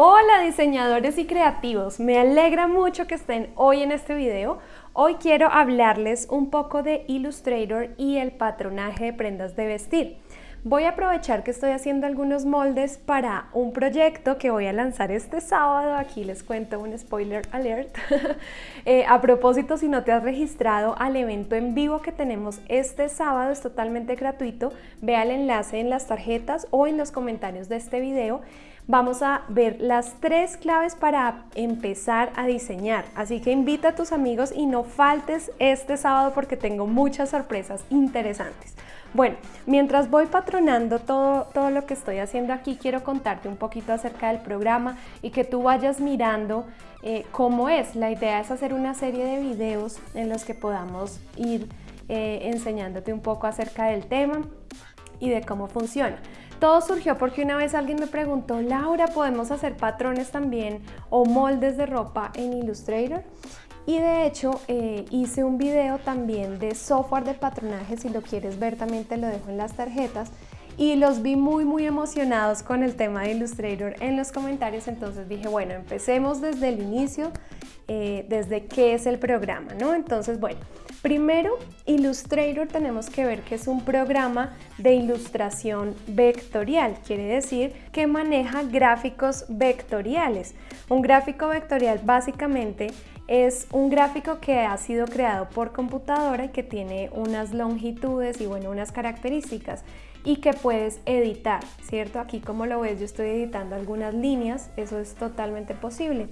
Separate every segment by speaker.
Speaker 1: Hola diseñadores y creativos, me alegra mucho que estén hoy en este video. Hoy quiero hablarles un poco de Illustrator y el patronaje de prendas de vestir. Voy a aprovechar que estoy haciendo algunos moldes para un proyecto que voy a lanzar este sábado. Aquí les cuento un spoiler alert. Eh, a propósito, si no te has registrado al evento en vivo que tenemos este sábado, es totalmente gratuito. Ve el enlace en las tarjetas o en los comentarios de este video vamos a ver las tres claves para empezar a diseñar. Así que invita a tus amigos y no faltes este sábado porque tengo muchas sorpresas interesantes. Bueno, mientras voy patronando todo, todo lo que estoy haciendo aquí, quiero contarte un poquito acerca del programa y que tú vayas mirando eh, cómo es. La idea es hacer una serie de videos en los que podamos ir eh, enseñándote un poco acerca del tema y de cómo funciona. Todo surgió porque una vez alguien me preguntó, Laura, ¿podemos hacer patrones también o moldes de ropa en Illustrator? Y de hecho eh, hice un video también de software de patronaje, si lo quieres ver también te lo dejo en las tarjetas. Y los vi muy muy emocionados con el tema de Illustrator en los comentarios, entonces dije, bueno, empecemos desde el inicio, eh, desde qué es el programa, ¿no? Entonces, bueno, primero Illustrator tenemos que ver que es un programa de ilustración vectorial, quiere decir que maneja gráficos vectoriales. Un gráfico vectorial básicamente es un gráfico que ha sido creado por computadora y que tiene unas longitudes y bueno, unas características y que puedes editar, ¿cierto? Aquí como lo ves yo estoy editando algunas líneas, eso es totalmente posible.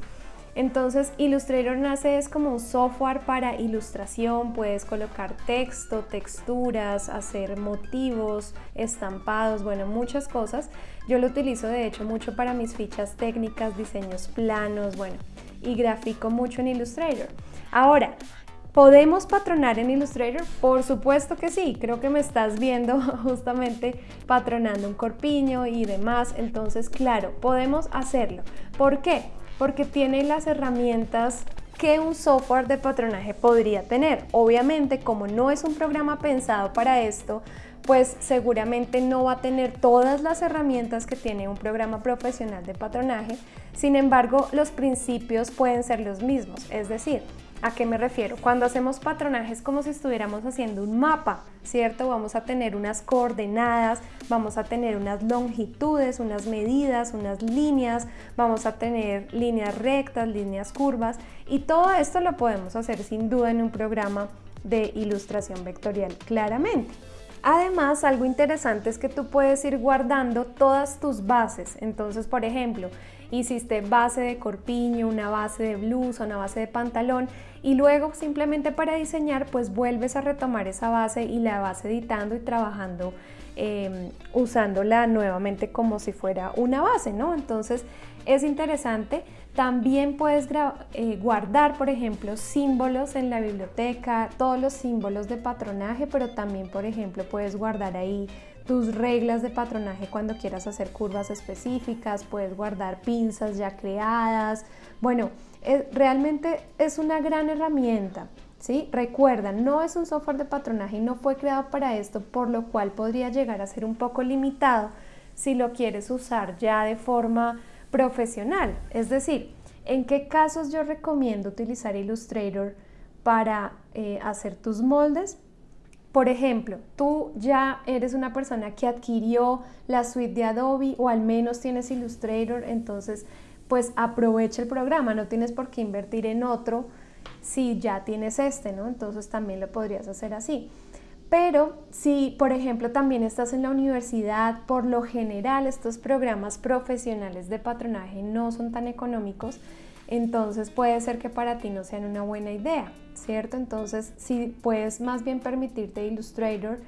Speaker 1: Entonces Illustrator nace es como un software para ilustración, puedes colocar texto, texturas, hacer motivos, estampados, bueno, muchas cosas. Yo lo utilizo de hecho mucho para mis fichas técnicas, diseños planos, bueno, y grafico mucho en Illustrator. Ahora, ¿Podemos patronar en Illustrator? Por supuesto que sí, creo que me estás viendo justamente patronando un corpiño y demás, entonces claro, podemos hacerlo. ¿Por qué? Porque tiene las herramientas que un software de patronaje podría tener. Obviamente, como no es un programa pensado para esto, pues seguramente no va a tener todas las herramientas que tiene un programa profesional de patronaje, sin embargo los principios pueden ser los mismos, es decir, ¿A qué me refiero? Cuando hacemos patronajes como si estuviéramos haciendo un mapa, ¿cierto? Vamos a tener unas coordenadas, vamos a tener unas longitudes, unas medidas, unas líneas, vamos a tener líneas rectas, líneas curvas y todo esto lo podemos hacer sin duda en un programa de ilustración vectorial claramente. Además, algo interesante es que tú puedes ir guardando todas tus bases. Entonces, por ejemplo, hiciste base de corpiño, una base de blusa, una base de pantalón y luego simplemente para diseñar pues vuelves a retomar esa base y la vas editando y trabajando em, usándola nuevamente como si fuera una base, ¿no? Entonces es interesante. También puedes eh, guardar, por ejemplo, símbolos en la biblioteca, todos los símbolos de patronaje, pero también, por ejemplo, puedes guardar ahí tus reglas de patronaje cuando quieras hacer curvas específicas, puedes guardar pinzas ya creadas. Bueno, realmente es una gran herramienta. ¿sí? Recuerda, no es un software de patronaje y no fue creado para esto, por lo cual podría llegar a ser un poco limitado si lo quieres usar ya de forma profesional. Es decir, ¿en qué casos yo recomiendo utilizar Illustrator para eh, hacer tus moldes? Por ejemplo, tú ya eres una persona que adquirió la suite de Adobe o al menos tienes Illustrator, entonces pues aprovecha el programa, no tienes por qué invertir en otro si ya tienes este, ¿no? Entonces también lo podrías hacer así. Pero si, por ejemplo, también estás en la universidad, por lo general estos programas profesionales de patronaje no son tan económicos, entonces puede ser que para ti no sean una buena idea, ¿cierto? Entonces, si puedes más bien permitirte Illustrator,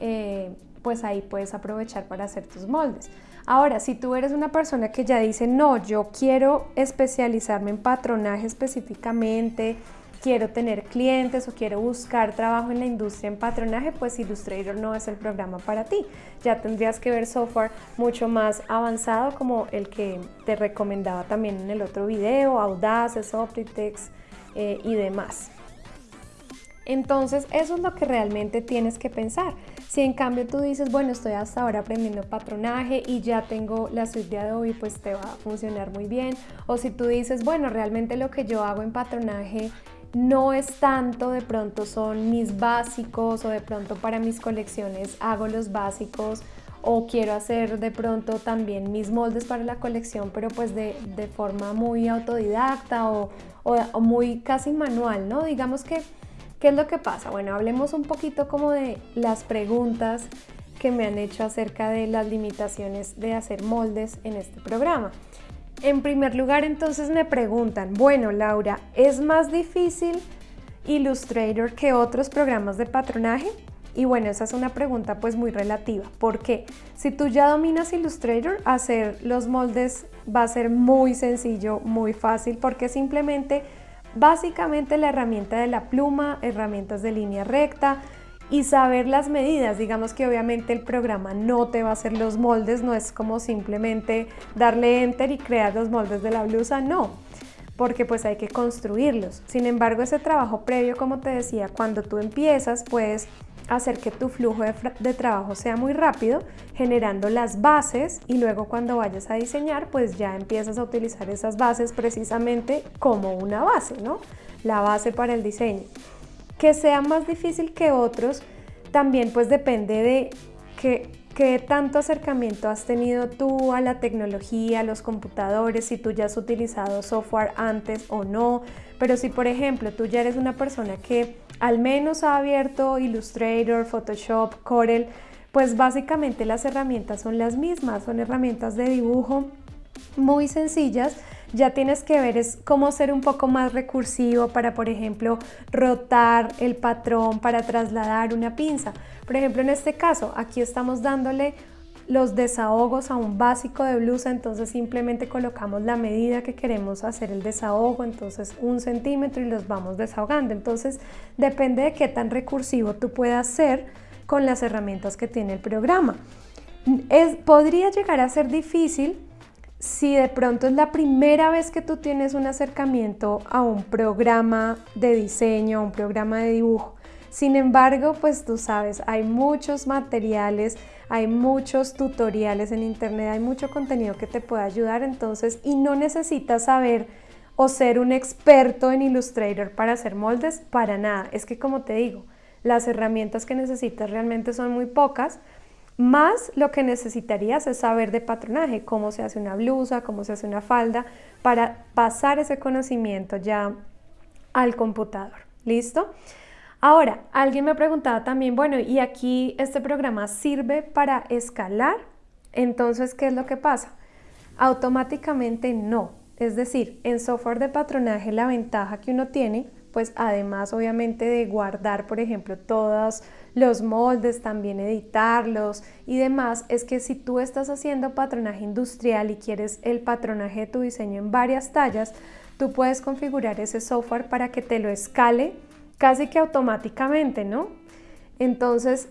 Speaker 1: eh, pues ahí puedes aprovechar para hacer tus moldes. Ahora, si tú eres una persona que ya dice, no, yo quiero especializarme en patronaje específicamente, quiero tener clientes o quiero buscar trabajo en la industria en patronaje, pues Illustrator no es el programa para ti. Ya tendrías que ver software mucho más avanzado como el que te recomendaba también en el otro video, Audace, Optitex eh, y demás. Entonces eso es lo que realmente tienes que pensar. Si en cambio tú dices, bueno, estoy hasta ahora aprendiendo patronaje y ya tengo la suite de Adobe, pues te va a funcionar muy bien. O si tú dices, bueno, realmente lo que yo hago en patronaje no es tanto, de pronto son mis básicos o de pronto para mis colecciones hago los básicos o quiero hacer de pronto también mis moldes para la colección, pero pues de, forma muy autodidacta o, o, muy casi manual, ¿no? Digamos que, ¿qué es lo que pasa? Bueno, hablemos un poquito como de las preguntas que me han hecho acerca de las limitaciones de hacer moldes en este programa. En primer lugar, entonces me preguntan, bueno, Laura, ¿es más difícil Illustrator que otros programas de patronaje? Y bueno, esa es una pregunta pues muy relativa. porque Si tú ya dominas Illustrator, hacer los moldes va a ser muy sencillo, muy fácil, porque simplemente, básicamente la herramienta de la pluma, herramientas de línea recta, y saber las medidas. Digamos que obviamente el programa no te va a hacer los moldes, no es como simplemente darle enter y crear los moldes de la blusa, no, porque pues hay que construirlos. Sin embargo, ese trabajo previo, como te decía, cuando tú empiezas, puedes hacer que tu flujo de, de, trabajo sea muy rápido, generando las bases y luego cuando vayas a diseñar, pues ya empiezas a utilizar esas bases precisamente como una base, ¿no? La base para el diseño. Que sea más difícil que otros también pues depende de qué, qué tanto acercamiento has tenido tú a la tecnología, a los computadores, si tú ya has utilizado software antes o no. Pero si por ejemplo tú ya eres una persona que al menos ha abierto Illustrator, Photoshop, Corel, pues básicamente las herramientas son las mismas, son herramientas de dibujo muy sencillas ya tienes que ver es cómo ser un poco más recursivo para, por ejemplo, rotar el patrón para trasladar una pinza. Por ejemplo, en este caso, aquí estamos dándole los desahogos a un básico de blusa, entonces simplemente colocamos la medida que queremos hacer el desahogo, entonces un centímetro y los vamos desahogando. Entonces depende de qué tan recursivo tú puedas ser con las herramientas que tiene el programa. Podría llegar a ser difícil si de pronto es la primera vez que tú tienes un acercamiento a un programa de diseño, a un programa de dibujo. Sin embargo, pues tú sabes, hay muchos materiales, hay muchos tutoriales en internet, hay mucho contenido que te puede ayudar, entonces, y no necesitas saber o ser un experto en Illustrator para hacer moldes, para nada. Es que como te digo, las herramientas que necesitas realmente son muy pocas, más lo que necesitarías es saber de patronaje, cómo se hace una blusa, cómo se hace una falda, para pasar ese conocimiento ya al computador. ¿Listo? Ahora, alguien me preguntaba también, bueno, ¿y aquí este programa sirve para escalar? Entonces, ¿qué es lo que pasa? Automáticamente no. Es decir, en software de patronaje la ventaja que uno tiene, pues además obviamente de guardar, por ejemplo, todas los moldes, también editarlos y demás, es que si tú estás haciendo patronaje industrial y quieres el patronaje de tu diseño en varias tallas, tú puedes configurar ese software para que te lo escale casi que automáticamente, ¿no? Entonces,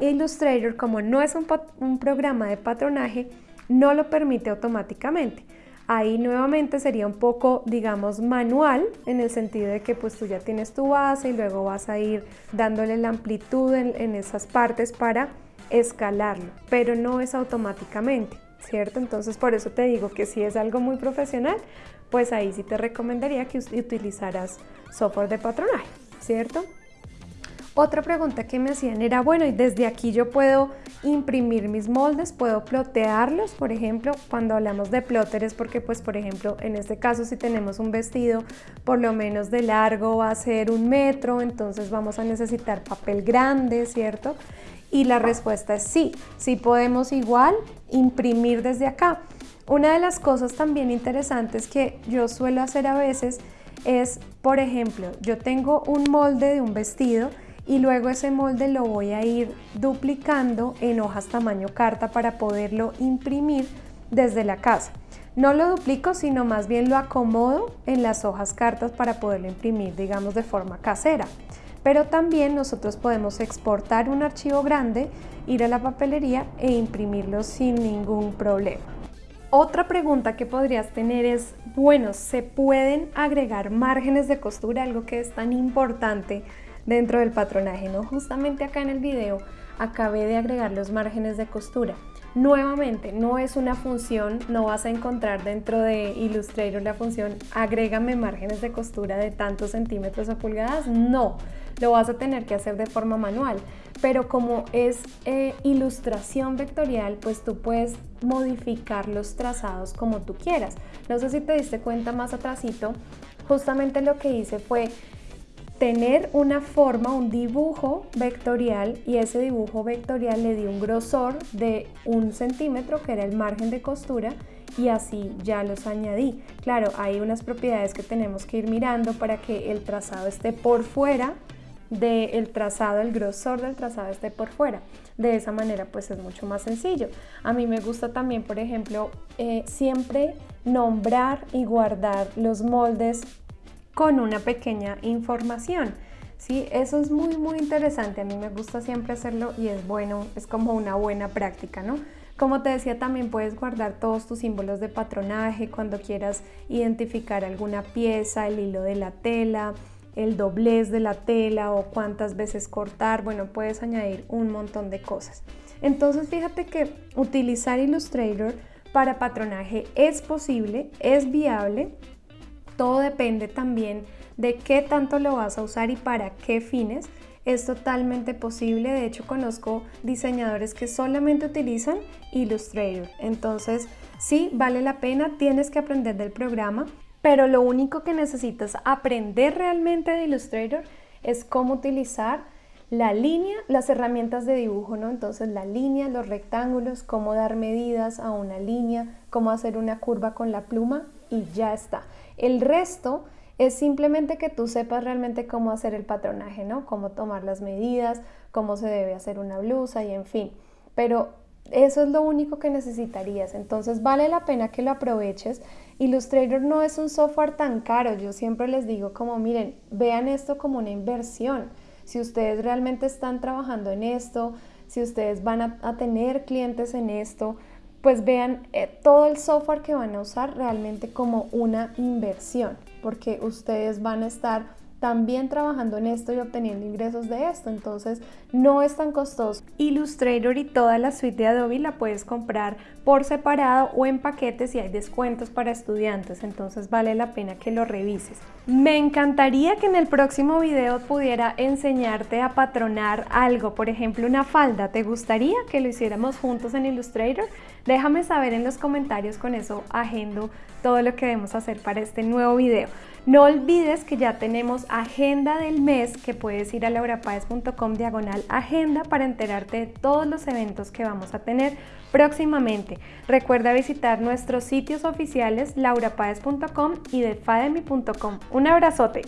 Speaker 1: Illustrator, como no es un programa de patronaje, no lo permite automáticamente. Ahí nuevamente sería un poco, digamos, manual en el sentido de que pues tú ya tienes tu base y luego vas a ir dándole la amplitud en, esas partes para escalarlo, pero no es automáticamente, ¿cierto? Entonces por eso te digo que si es algo muy profesional, pues ahí sí te recomendaría que utilizaras software de patronaje, ¿cierto? Otra pregunta que me hacían era, bueno, y desde aquí yo puedo imprimir mis moldes, puedo plotearlos, por ejemplo, cuando hablamos de plotter porque, pues, por ejemplo, en este caso si tenemos un vestido por lo menos de largo va a ser un metro, entonces vamos a necesitar papel grande, ¿cierto? Y la respuesta es sí, sí podemos igual imprimir desde acá. Una de las cosas también interesantes que yo suelo hacer a veces es, por ejemplo, yo tengo un molde de un vestido y luego ese molde lo voy a ir duplicando en hojas tamaño carta para poderlo imprimir desde la casa. No lo duplico, sino más bien lo acomodo en las hojas cartas para poderlo imprimir, digamos, de forma casera. Pero también nosotros podemos exportar un archivo grande, ir a la papelería e imprimirlo sin ningún problema. Otra pregunta que podrías tener es, bueno, ¿se pueden agregar márgenes de costura? Algo que es tan importante dentro del patronaje, ¿no? Justamente acá en el video acabé de agregar los márgenes de costura. Nuevamente, no es una función, no vas a encontrar dentro de Illustrator la función agrégame márgenes de costura de tantos centímetros o pulgadas, no, lo vas a tener que hacer de forma manual. Pero como es eh, ilustración vectorial, pues tú puedes modificar los trazados como tú quieras. No sé si te diste cuenta más atrásito, justamente lo que hice fue tener una forma, un dibujo vectorial y ese dibujo vectorial le di un grosor de un centímetro que era el margen de costura y así ya los añadí. Claro, hay unas propiedades que tenemos que ir mirando para que el trazado esté por fuera del trazado, el grosor del trazado esté por fuera. De esa manera pues es mucho más sencillo. A mí me gusta también, por ejemplo, eh, siempre nombrar y guardar los moldes con una pequeña información. ¿sí? Eso es muy muy interesante, a mí me gusta siempre hacerlo y es bueno, es como una buena práctica, ¿no? Como te decía, también puedes guardar todos tus símbolos de patronaje cuando quieras identificar alguna pieza, el hilo de la tela, el doblez de la tela o cuántas veces cortar, bueno, puedes añadir un montón de cosas. Entonces fíjate que utilizar Illustrator para patronaje es posible, es viable todo depende también de qué tanto lo vas a usar y para qué fines. Es totalmente posible, de hecho conozco diseñadores que solamente utilizan Illustrator. Entonces sí, vale la pena, tienes que aprender del programa, pero lo único que necesitas aprender realmente de Illustrator es cómo utilizar la línea, las herramientas de dibujo, ¿no? Entonces la línea, los rectángulos, cómo dar medidas a una línea, cómo hacer una curva con la pluma y ya está. El resto es simplemente que tú sepas realmente cómo hacer el patronaje, ¿no? Cómo tomar las medidas, cómo se debe hacer una blusa y en fin. Pero eso es lo único que necesitarías. Entonces vale la pena que lo aproveches. Illustrator no es un software tan caro. Yo siempre les digo como, miren, vean esto como una inversión. Si ustedes realmente están trabajando en esto, si ustedes van a, tener clientes en esto, pues vean eh, todo el software que van a usar realmente como una inversión, porque ustedes van a estar también trabajando en esto y obteniendo ingresos de esto, entonces no es tan costoso. Illustrator y toda la suite de Adobe la puedes comprar por separado o en paquetes y hay descuentos para estudiantes, entonces vale la pena que lo revises. Me encantaría que en el próximo video pudiera enseñarte a patronar algo, por ejemplo una falda, ¿te gustaría que lo hiciéramos juntos en Illustrator? Déjame saber en los comentarios, con eso agendo todo lo que debemos hacer para este nuevo video. No olvides que ya tenemos agenda del mes que puedes ir a laurapaez.com diagonal agenda para enterarte de todos los eventos que vamos a tener próximamente. Recuerda visitar nuestros sitios oficiales laurapaez.com y defademy.com. Un abrazote.